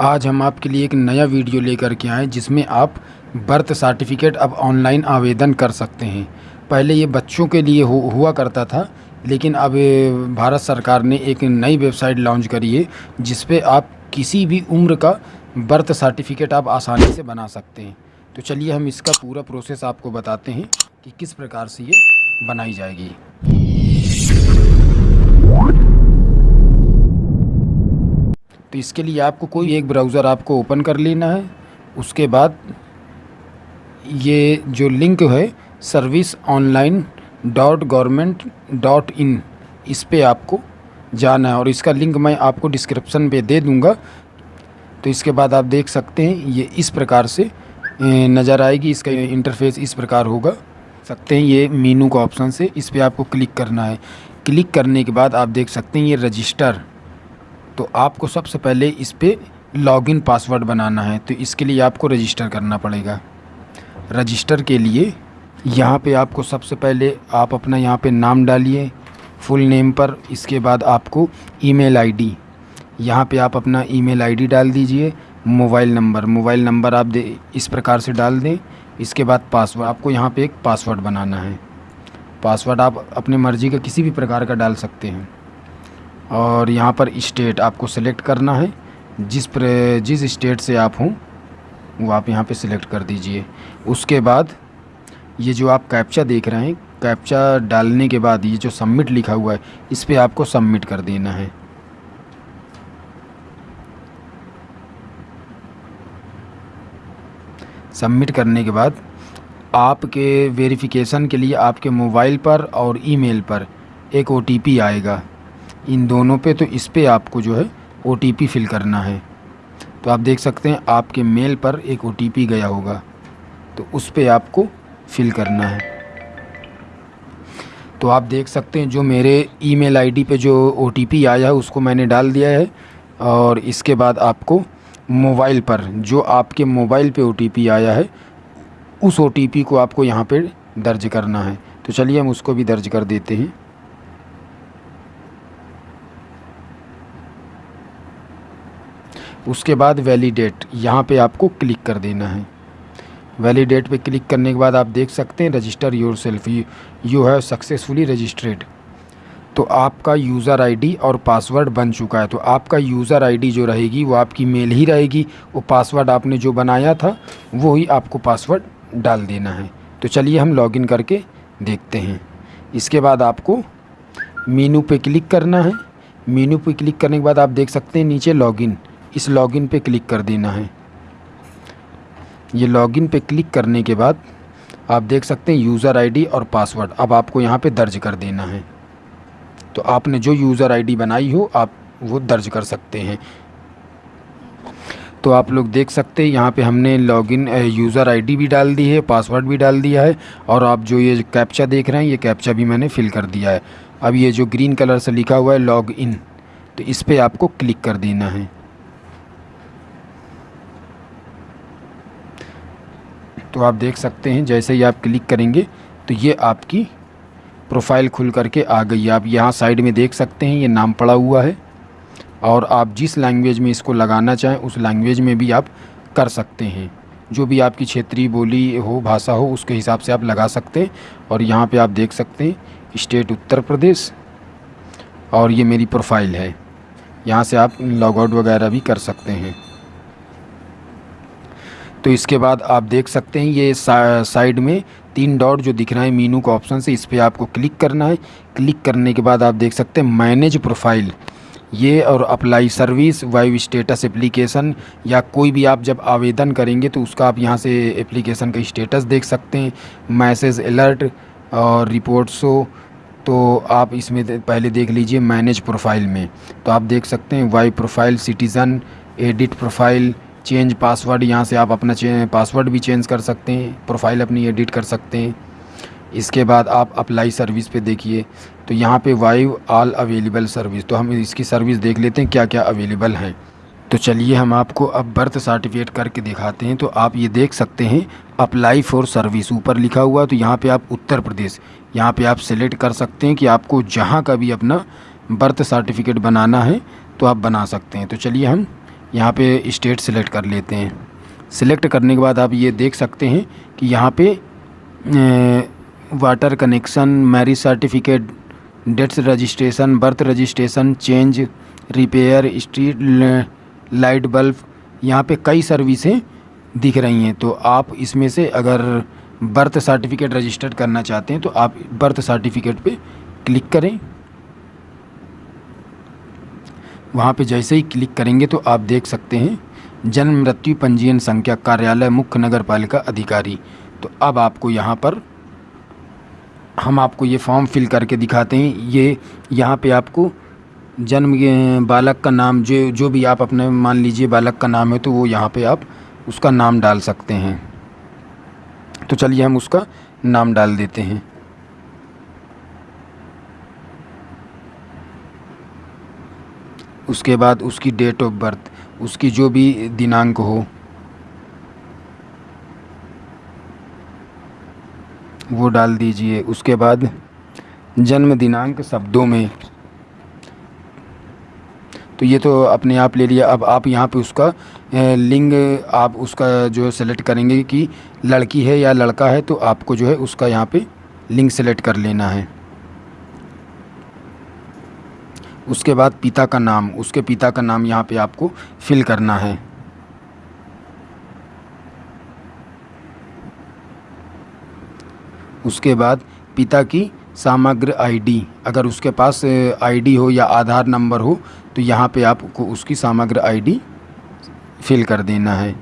आज हम आपके लिए एक नया वीडियो लेकर के आए जिसमें आप बर्थ सर्टिफिकेट अब ऑनलाइन आवेदन कर सकते हैं। पहले ये बच्चों के लिए हो, हुआ करता था लेकिन अब भारत सरकार ने एक नई वेबसाइट लॉन्च करी है जिस पे आप किसी भी उम्र का बर्थ सर्टिफिकेट आप आसानी से बना सकते हैं। तो चलिए हम इसका पूरा प्रोसेस आपको बताते हैं कि किस प्रकार से ये बनाई जाएगी। तो इसके लिए आपको कोई एक ब्राउज़र आपको ओपन कर लेना है। उसके बाद ये जो लिंक है service online dot government dot in इस पर आपको जाना है। और इसका लिंक मैं आपको डिस्क्रिप्शन पे दे दूँगा। तो इसके बाद आप देख सकते हैं, ये इस प्रकार से नज़र आएगी। इसका इंटरफेस इस प्रकार होगा। सकते हैं, ये मीनू का ऑप्शन से इस पर आपको क्लिक करना है। क्लिक करने के बाद आप देख सकते हैं, ये रजिस्टर तो आपको सबसे पहले इस पर लॉगिन पासवर्ड बनाना है तो इसके लिए आपको रजिस्टर करना पड़ेगा। रजिस्टर के लिए यहाँ पे आपको सबसे पहले आप अपना यहाँ पे नाम डालिए, फुल नेम पर, इसके बाद आपको ईमेल आईडी। यहाँ पे आप अपना ईमेल आईडी डाल दीजिए, मोबाइल नंबर। मोबाइल नंबर आप दे, इस प्रकार से डाल दें, इसके बाद पासवर्ड आपको यहाँ पे एक पासवर्ड बनाना है। पासवर्ड आप अपने मर्ज़ी का किसी भी प्रकार का डाल सकते हैं। और यहाँ पर स्टेट आपको सेलेक्ट करना है। जिस पर, जिस स्टेट से आप हों, वो आप यहाँ पे सिलेक्ट कर दीजिए। उसके बाद ये जो आप कैप्चा देख रहे हैं, कैप्चा डालने के बाद ये जो सबमिट लिखा हुआ है, इस पर आपको सबमिट कर देना है। सबमिट करने के बाद आपके वेरिफिकेशन के लिए आपके मोबाइल पर और ईमेल पर एक ओटीपी आएगा। इन दोनों पे तो इस पे आपको जो है ओटीपी फिल करना है। तो आप देख सकते हैं, आपके मेल पर एक ओटीपी गया होगा। तो उस पर आपको फिल करना है। तो आप देख सकते हैं, जो मेरे ईमेल आईडी पे जो ओटीपी आया है, उसको मैंने डाल दिया है। और इसके बाद आपको मोबाइल पर, जो आपके मोबाइल पे ओटीपी आया है, उस ओटीपी को आपको यहाँ पे दर्ज करना है। तो चलिए हम उसको भी दर्ज कर देते हैं। उसके बाद वैलिडेट यहाँ पे आपको क्लिक कर देना है। वैलिडेट पे क्लिक करने के बाद आप देख सकते हैं register yourself you have successfully registered तो आपका यूज़र आईडी और पासवर्ड बन चुका है। तो आपका यूज़र आईडी जो रहेगी, वो आपकी मेल ही रहेगी। वो पासवर्ड आपने जो बनाया था, वो ही आपको पासवर्ड डाल देना है। तो चलिए हम लॉगिन करके देखते हैं। इसके बाद आपको मीनू पे क्लिक करना है। मीनू पे क्लिक करने के बाद आप देख सकते हैं, नीचे लॉगिन इस लॉगिन पे क्लिक कर देना है। ये लॉगिन पे क्लिक करने के बाद आप देख सकते हैं यूज़र आईडी और पासवर्ड। अब आपको यहाँ पे दर्ज कर देना है। तो आपने जो यूज़र आईडी बनाई हो, आप वो दर्ज कर सकते हैं। तो आप लोग देख सकते हैं, यहाँ पे हमने लॉगिन यूज़र आईडी भी डाल दी है, पासवर्ड भी डाल दिया है, और आप जो ये कैप्चा देख रहे हैं, ये कैप्चा भी मैंने फिल कर दिया है। अब ये जो ग्रीन कलर से लिखा हुआ है लॉग इन तो इस पर आपको क्लिक कर देना है। तो आप देख सकते हैं, जैसे ही आप क्लिक करेंगे तो ये आपकी प्रोफ़ाइल खुल करके आ गई आप यहाँ साइड में देख सकते हैं, ये नाम पड़ा हुआ है। और आप जिस लैंग्वेज में इसको लगाना चाहें, उस लैंग्वेज में भी आप कर सकते हैं। जो भी आपकी क्षेत्रीय बोली हो, भाषा हो, उसके हिसाब से आप लगा सकते हैं। और यहाँ पे आप देख सकते हैं, स्टेट उत्तर प्रदेश, और ये मेरी प्रोफ़ाइल है। यहाँ से आप लॉग आउट वगैरह भी कर सकते हैं। तो इसके बाद आप देख सकते हैं ये सा, साइड में तीन डॉट जो दिख रहा है मीनू का ऑप्शन से इस पर आपको क्लिक करना है। क्लिक करने के बाद आप देख सकते हैं मैनेज प्रोफ़ाइल। ये और apply service wise status application या कोई भी आप जब आवेदन करेंगे तो उसका आप यहाँ से एप्लीकेशन का स्टेटस देख सकते हैं। मैसेज अलर्ट और रिपोर्ट शो तो आप इसमें पहले देख लीजिए मैनेज प्रोफ़ाइल में। तो आप देख सकते हैं Y profile citizen edit profile change password, यहाँ से आप अपना पासवर्ड भी चेंज कर सकते हैं, प्रोफ़ाइल अपनी एडिट कर सकते हैं। इसके बाद आप अप्लाई सर्विस पे देखिए तो यहाँ पे वाइव ऑल अवेलेबल सर्विस तो हम इसकी सर्विस देख लेते हैं क्या क्या अवेलेबल हैं। तो चलिए हम आपको अब बर्थ सर्टिफिकेट करके दिखाते हैं तो आप ये देख सकते हैं, अप्लाई फॉर सर्विस, ऊपर लिखा हुआ तो यहाँ पे आप उत्तर प्रदेश, यहाँ पे आप सेलेक्ट कर सकते हैं कि आपको जहाँ का भी अपना बर्थ सर्टिफिकेट बनाना है तो आप बना सकते हैं। तो चलिए हम यहाँ पे स्टेट सेलेक्ट कर लेते हैं। सेलेक्ट करने के बाद आप ये देख सकते हैं कि यहाँ पे water connection marriage certificate deaths registration birth registration change repair street light bulb यहाँ पे कई सर्विसें दिख रही हैं। तो आप इसमें से अगर बर्थ सर्टिफिकेट रजिस्टर्ड करना चाहते हैं तो आप बर्थ सर्टिफिकेट पे क्लिक करें। वहाँ पे जैसे ही क्लिक करेंगे तो आप देख सकते हैं, जन्म मृत्यु पंजीयन संख्या कार्यालय मुख्य नगर पालिका अधिकारी। तो अब आपको यहाँ पर हम आपको ये फॉर्म फिल करके दिखाते हैं। ये यहाँ पे आपको जन्म बालक का नाम, जो जो भी आप अपने, मान लीजिए बालक का नाम है तो वो यहाँ पे आप उसका नाम डाल सकते हैं। तो चलिए हम उसका नाम डाल देते हैं। उसके बाद उसकी डेट ऑफ़ बर्थ उसकी जो भी दिनांक हो, वो डाल दीजिए। उसके बाद जन्म दिनांक शब्दों में तो ये तो अपने आप ले लिया। अब आप यहाँ पे उसका लिंग आप उसका जो है सेलेक्ट करेंगे कि लड़की है या लड़का है तो आपको जो है उसका यहाँ पे लिंग सेलेक्ट कर लेना है। उसके बाद पिता का नाम, उसके पिता का नाम यहाँ पे आपको फिल करना है। उसके बाद पिता की समग्र आईडी अगर उसके पास आईडी हो या आधार नंबर हो तो यहाँ पे आपको उसकी समग्र आईडी फिल कर देना है।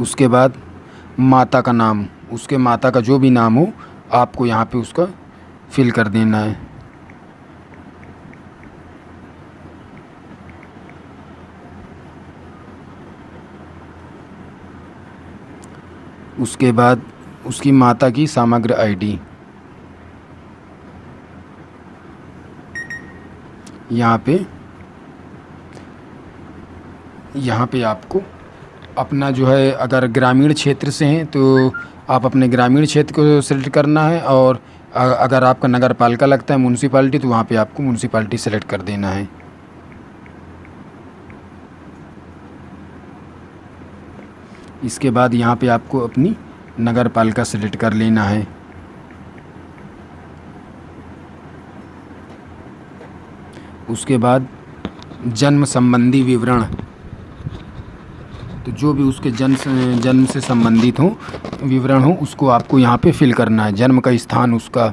उसके बाद माता का नाम, उसके माता का जो भी नाम हो आपको यहाँ पे उसका फिल कर देना है। उसके बाद उसकी माता की समग्र आईडी यहाँ पे यहाँ पे आपको अपना जो है, अगर ग्रामीण क्षेत्र से हैं तो आप अपने ग्रामीण क्षेत्र को सेलेक्ट करना है और अगर आपका नगर पालिका लगता है म्यूनसिपाल्टी तो वहाँ पे आपको म्यूनसिपाल्टी सेलेक्ट कर देना है। इसके बाद यहाँ पे आपको अपनी नगर पालिका सेलेक्ट कर लेना है। उसके बाद जन्म संबंधी विवरण। तो जो भी उसके जन्म से जन्म से संबंधित हो, विवरण हो, उसको आपको यहाँ पे फिल करना है। जन्म का स्थान उसका।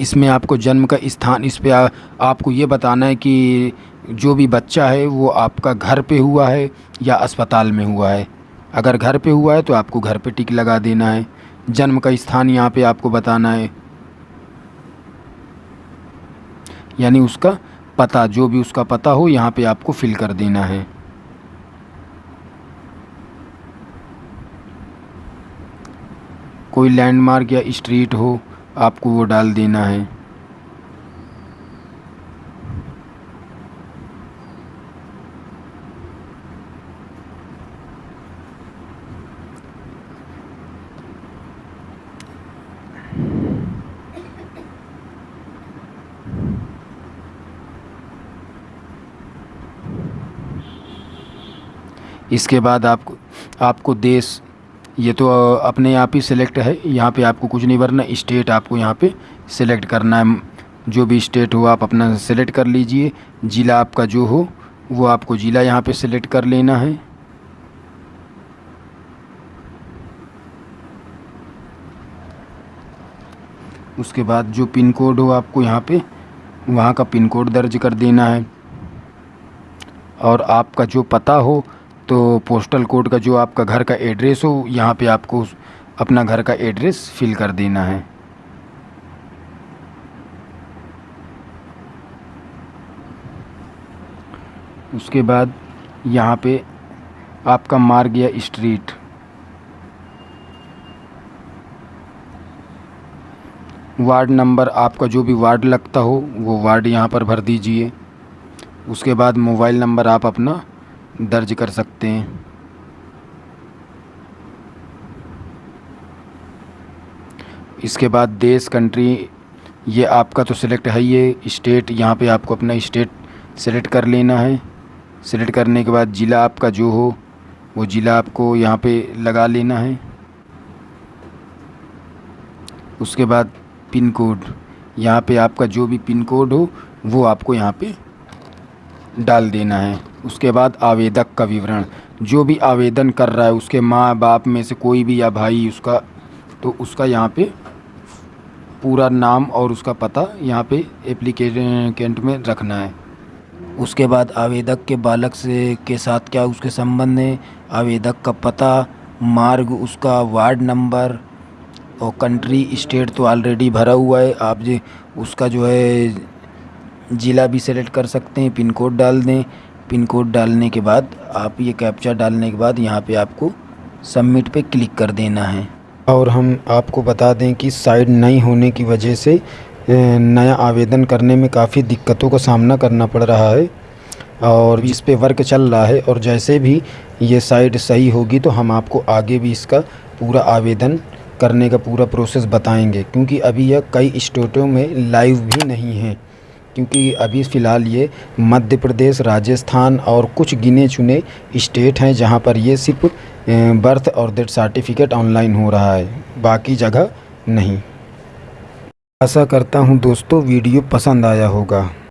इसमें आपको जन्म का स्थान, इस पर आपको ये बताना है कि जो भी बच्चा है, वो आपका घर पे हुआ है या अस्पताल में हुआ है। अगर घर पे हुआ है तो आपको घर पे टिक लगा देना है। जन्म का स्थान यहाँ पे आपको बताना है। यानी उसका पता, जो भी उसका पता हो, यहाँ पे आपको फिल कर देना है। कोई लैंडमार्क या स्ट्रीट हो, आपको वो डाल देना है। इसके बाद आप आपको देश, ये तो अपने आप ही सिलेक्ट है, यहाँ पे आपको कुछ नहीं भरना स्टेट आपको यहाँ पे सिलेक्ट करना है। जो भी स्टेट हो, आप अपना सेलेक्ट कर लीजिए। ज़िला आपका जो हो, वो आपको ज़िला यहाँ पे सिलेक्ट कर लेना है। उसके बाद जो पिन कोड हो, आपको यहाँ पे, वहाँ का पिन कोड दर्ज कर देना है। और आपका जो पता हो तो पोस्टल कोड का जो आपका घर का एड्रेस हो, यहाँ पे आपको अपना घर का एड्रेस फिल कर देना है। उसके बाद यहाँ पे आपका मार्ग या स्ट्रीट वार्ड नंबर आपका जो भी वार्ड लगता हो, वो वार्ड यहाँ पर भर दीजिए। उसके बाद मोबाइल नंबर आप अपना दर्ज कर सकते हैं। इसके बाद देश, कंट्री, ये आपका तो सिलेक्ट है ये स्टेट यहाँ पे आपको अपना स्टेट सेलेक्ट कर लेना है। सेलेक्ट करने के बाद ज़िला आपका जो हो, वो ज़िला आपको यहाँ पे लगा लेना है। उसके बाद पिन कोड, यहाँ पे आपका जो भी पिन कोड हो, वो आपको यहाँ पे डाल देना है। उसके बाद आवेदक का विवरण। जो भी आवेदन कर रहा है, उसके माँ बाप में से कोई भी या भाई उसका तो उसका यहाँ पे पूरा नाम और उसका पता यहाँ पे एप्लीकेंट में रखना है। उसके बाद आवेदक के बालक से, के साथ क्या उसके संबंध है, आवेदक का पता, मार्ग, उसका वार्ड नंबर और कंट्री स्टेट तो ऑलरेडी भरा हुआ है। आप जी, उसका जो है ज़िला भी सेलेक्ट कर सकते हैं पिन कोड डाल दें। पिन कोड डालने के बाद, आप ये कैप्चा डालने के बाद यहाँ पे आपको सबमिट पे क्लिक कर देना है। और हम आपको बता दें कि साइड नहीं होने की वजह से नया आवेदन करने में काफ़ी दिक्कतों का सामना करना पड़ रहा है और इस पे वर्क चल रहा है और जैसे भी ये साइट सही होगी तो हम आपको आगे भी इसका पूरा आवेदन करने का पूरा प्रोसेस बताएँगे, क्योंकि अभी यह कई स्टेटों में लाइव भी नहीं है। क्योंकि अभी फ़िलहाल ये मध्य प्रदेश, राजस्थान और कुछ गिने चुने स्टेट हैं जहाँ पर ये सिर्फ़ बर्थ और डेथ सर्टिफिकेट ऑनलाइन हो रहा है, बाकी जगह नहीं। आशा करता हूँ दोस्तों, वीडियो पसंद आया होगा।